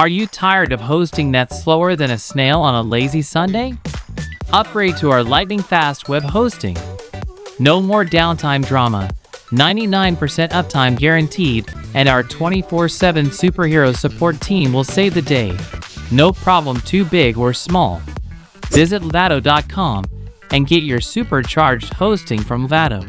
Are you tired of hosting that's slower than a snail on a lazy Sunday? Upgrade to our lightning fast web hosting. No more downtime drama, 99% uptime guaranteed, and our 24 7 superhero support team will save the day. No problem too big or small. Visit Vado.com and get your supercharged hosting from Vado.